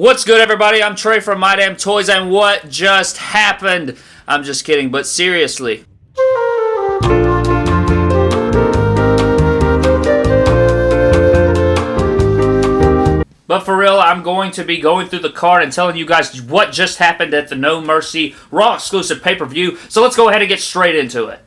What's good, everybody? I'm Trey from My Damn Toys, and what just happened? I'm just kidding, but seriously. But for real, I'm going to be going through the card and telling you guys what just happened at the No Mercy Raw exclusive pay-per-view. So let's go ahead and get straight into it.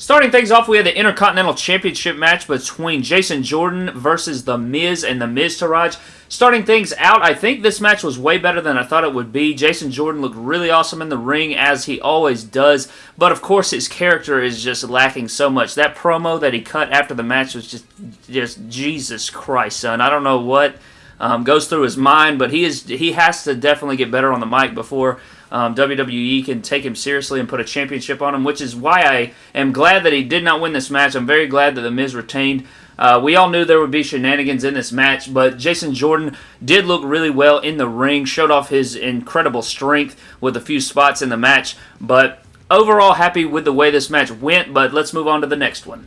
Starting things off, we had the Intercontinental Championship match between Jason Jordan versus The Miz and The Miztourage. Starting things out, I think this match was way better than I thought it would be. Jason Jordan looked really awesome in the ring, as he always does, but of course his character is just lacking so much. That promo that he cut after the match was just, just Jesus Christ, son. I don't know what um, goes through his mind, but he is he has to definitely get better on the mic before um, WWE can take him seriously and put a championship on him, which is why I am glad that he did not win this match. I'm very glad that The Miz retained. Uh, we all knew there would be shenanigans in this match, but Jason Jordan did look really well in the ring, showed off his incredible strength with a few spots in the match, but overall happy with the way this match went, but let's move on to the next one.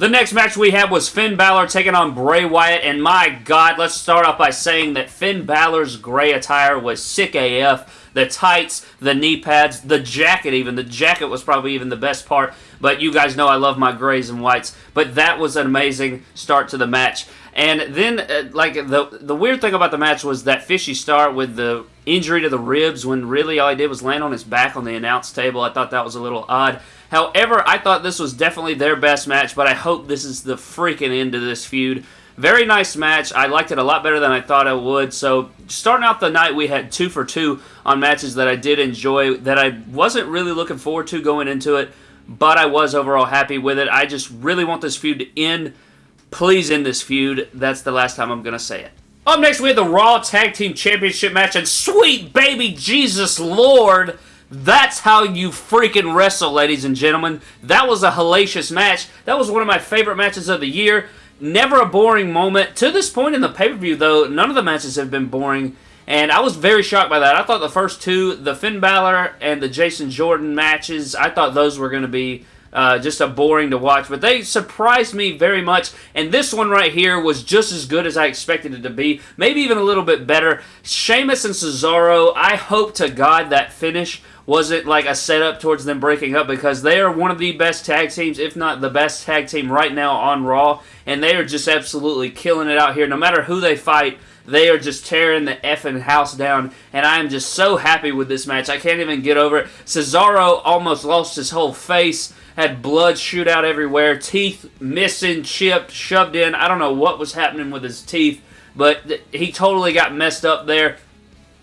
The next match we had was Finn Balor taking on Bray Wyatt, and my god, let's start off by saying that Finn Balor's gray attire was sick AF the tights, the knee pads, the jacket even. The jacket was probably even the best part, but you guys know I love my grays and whites. But that was an amazing start to the match. And then, uh, like, the the weird thing about the match was that fishy start with the injury to the ribs when really all he did was land on his back on the announce table. I thought that was a little odd. However, I thought this was definitely their best match, but I hope this is the freaking end of this feud. Very nice match. I liked it a lot better than I thought I would. So starting out the night, we had two for two on matches that I did enjoy that I wasn't really looking forward to going into it, but I was overall happy with it. I just really want this feud to end. Please end this feud. That's the last time I'm going to say it. Up next, we have the Raw Tag Team Championship match, and sweet baby Jesus Lord, that's how you freaking wrestle, ladies and gentlemen. That was a hellacious match. That was one of my favorite matches of the year. Never a boring moment. To this point in the pay-per-view, though, none of the matches have been boring. And I was very shocked by that. I thought the first two, the Finn Balor and the Jason Jordan matches, I thought those were going to be uh, just a boring to watch. But they surprised me very much. And this one right here was just as good as I expected it to be. Maybe even a little bit better. Sheamus and Cesaro, I hope to God that finish wasn't like a setup towards them breaking up because they are one of the best tag teams, if not the best tag team right now on Raw, and they are just absolutely killing it out here. No matter who they fight, they are just tearing the effing house down, and I am just so happy with this match. I can't even get over it. Cesaro almost lost his whole face, had blood shoot out everywhere, teeth missing, chipped, shoved in. I don't know what was happening with his teeth, but he totally got messed up there.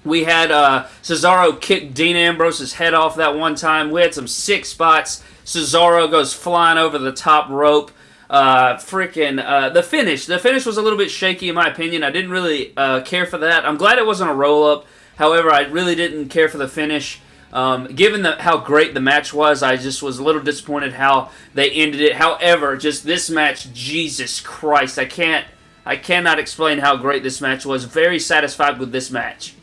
We had uh, Cesaro kick Dean Ambrose's head off that one time. We had some sick spots. Cesaro goes flying over the top rope. Uh, freaking uh, the finish. The finish was a little bit shaky in my opinion. I didn't really uh, care for that. I'm glad it wasn't a roll up. However, I really didn't care for the finish. Um, given the, how great the match was, I just was a little disappointed how they ended it. However, just this match, Jesus Christ, I can't, I cannot explain how great this match was. Very satisfied with this match.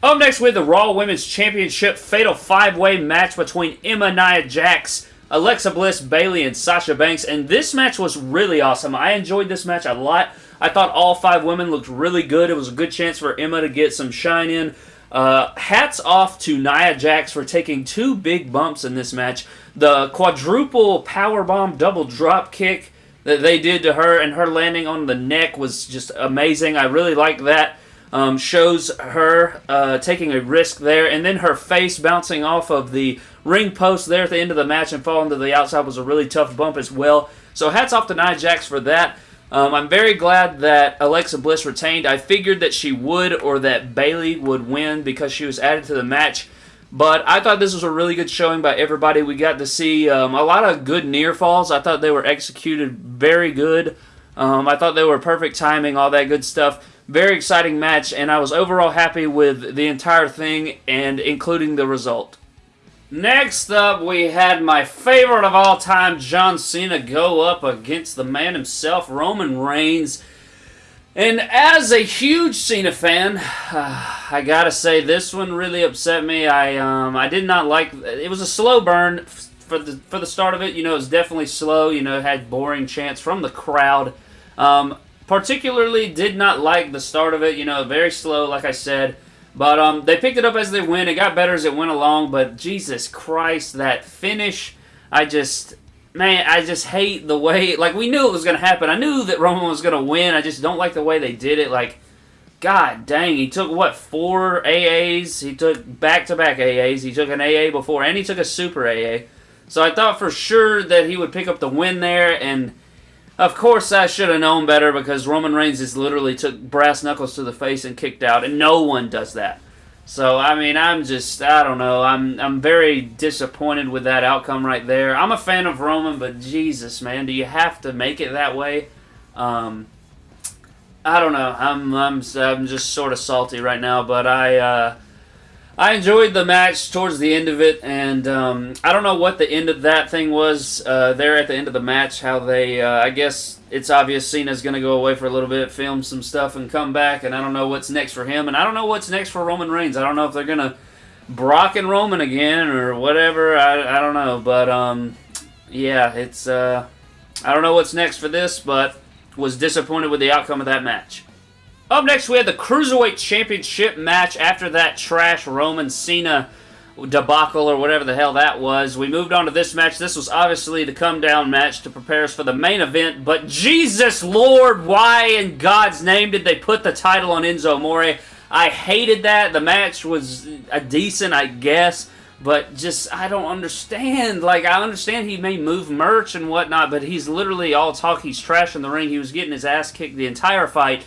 Up next, we have the Raw Women's Championship Fatal 5-Way match between Emma Nia Jax, Alexa Bliss, Bayley, and Sasha Banks. And this match was really awesome. I enjoyed this match a lot. I thought all five women looked really good. It was a good chance for Emma to get some shine in. Uh, hats off to Nia Jax for taking two big bumps in this match. The quadruple powerbomb double drop kick that they did to her and her landing on the neck was just amazing. I really liked that um, shows her uh, taking a risk there, and then her face bouncing off of the ring post there at the end of the match and falling to the outside was a really tough bump as well. So hats off to Nia Jax for that. Um, I'm very glad that Alexa Bliss retained. I figured that she would or that Bayley would win because she was added to the match. But I thought this was a really good showing by everybody. We got to see um, a lot of good near falls. I thought they were executed very good. Um, I thought they were perfect timing, all that good stuff. Very exciting match, and I was overall happy with the entire thing, and including the result. Next up, we had my favorite of all time, John Cena, go up against the man himself, Roman Reigns. And as a huge Cena fan, uh, I gotta say this one really upset me. I um, I did not like. It was a slow burn for the for the start of it. You know, it was definitely slow. You know, had boring chants from the crowd. Um, particularly did not like the start of it. You know, very slow, like I said. But um, they picked it up as they went. It got better as it went along. But Jesus Christ, that finish, I just, man, I just hate the way. Like we knew it was going to happen. I knew that Roman was going to win. I just don't like the way they did it. Like, God dang, he took what four AAs? He took back to back AAs. He took an AA before, and he took a Super AA. So I thought for sure that he would pick up the win there, and of course I should have known better because Roman Reigns just literally took brass knuckles to the face and kicked out, and no one does that. So I mean, I'm just I don't know. I'm I'm very disappointed with that outcome right there. I'm a fan of Roman, but Jesus, man, do you have to make it that way? Um, I don't know. I'm I'm I'm just sort of salty right now, but I. Uh, I enjoyed the match towards the end of it, and um, I don't know what the end of that thing was uh, there at the end of the match. How they, uh, I guess it's obvious Cena's going to go away for a little bit, film some stuff, and come back. And I don't know what's next for him, and I don't know what's next for Roman Reigns. I don't know if they're going to Brock and Roman again or whatever. I, I don't know, but um, yeah, it's uh, I don't know what's next for this, but was disappointed with the outcome of that match. Up next, we had the Cruiserweight Championship match after that trash Roman Cena debacle or whatever the hell that was. We moved on to this match. This was obviously the come down match to prepare us for the main event, but Jesus Lord, why in God's name did they put the title on Enzo Amore? I hated that. The match was a decent, I guess, but just I don't understand. Like I understand he may move merch and whatnot, but he's literally all talk. He's trash in the ring. He was getting his ass kicked the entire fight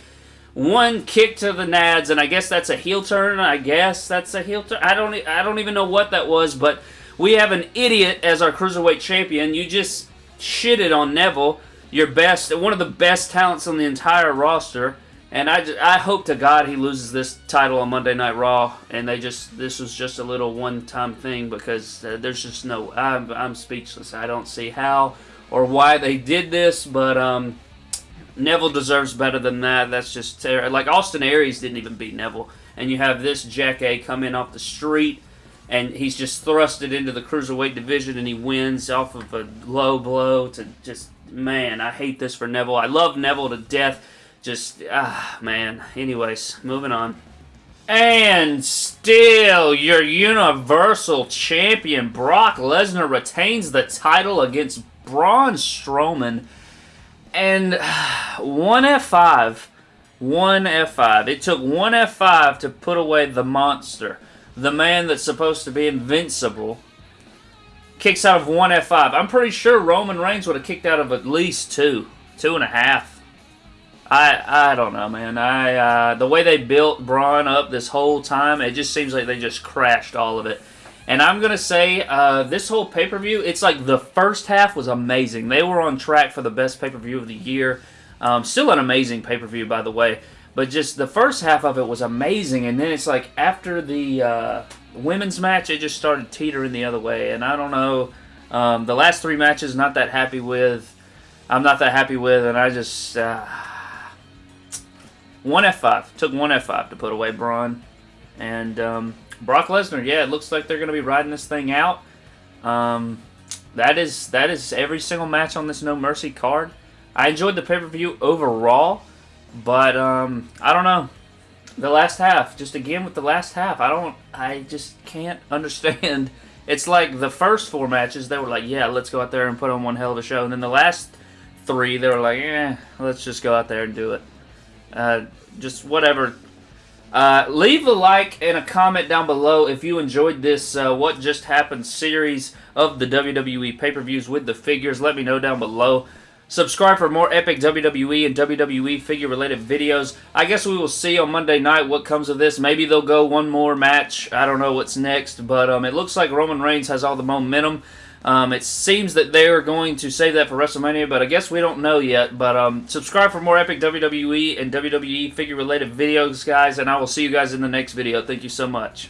one kick to the nads, and I guess that's a heel turn. I guess that's a heel turn. I don't. I don't even know what that was, but we have an idiot as our cruiserweight champion. You just shitted on Neville, your best, one of the best talents on the entire roster. And I, just, I hope to God he loses this title on Monday Night Raw, and they just this was just a little one-time thing because uh, there's just no I'm, I'm speechless. I don't see how or why they did this, but um, Neville deserves better than that. That's just terrible. Like Austin Aries didn't even beat Neville, and you have this Jack A come in off the street, and he's just thrusted into the cruiserweight division, and he wins off of a low blow to just man. I hate this for Neville. I love Neville to death. Just ah man. Anyways, moving on. And still, your Universal Champion Brock Lesnar retains the title against Braun Strowman and one F5, one F5. It took one F5 to put away the monster, the man that's supposed to be invincible. Kicks out of one F5. I'm pretty sure Roman Reigns would have kicked out of at least two, two and a half. I I don't know, man. I uh, the way they built Braun up this whole time, it just seems like they just crashed all of it. And I'm going to say uh, this whole pay-per-view, it's like the first half was amazing. They were on track for the best pay-per-view of the year. Um, still an amazing pay-per-view, by the way. But just the first half of it was amazing. And then it's like after the uh, women's match, it just started teetering the other way. And I don't know. Um, the last three matches, not that happy with. I'm not that happy with. And I just... Uh, one F5. Took one F5 to put away Braun. And... Um, Brock Lesnar, yeah, it looks like they're going to be riding this thing out. Um, that is that is every single match on this No Mercy card. I enjoyed the pay-per-view overall, but um, I don't know. The last half, just again with the last half, I don't, I just can't understand. It's like the first four matches, they were like, yeah, let's go out there and put on one hell of a show. And then the last three, they were like, eh, let's just go out there and do it. Uh, just whatever uh, leave a like and a comment down below if you enjoyed this uh, What Just Happened series of the WWE pay-per-views with the figures. Let me know down below. Subscribe for more epic WWE and WWE figure-related videos. I guess we will see on Monday night what comes of this. Maybe they'll go one more match. I don't know what's next, but um, it looks like Roman Reigns has all the momentum. Um, it seems that they are going to save that for WrestleMania, but I guess we don't know yet. But um, subscribe for more epic WWE and WWE figure-related videos, guys, and I will see you guys in the next video. Thank you so much.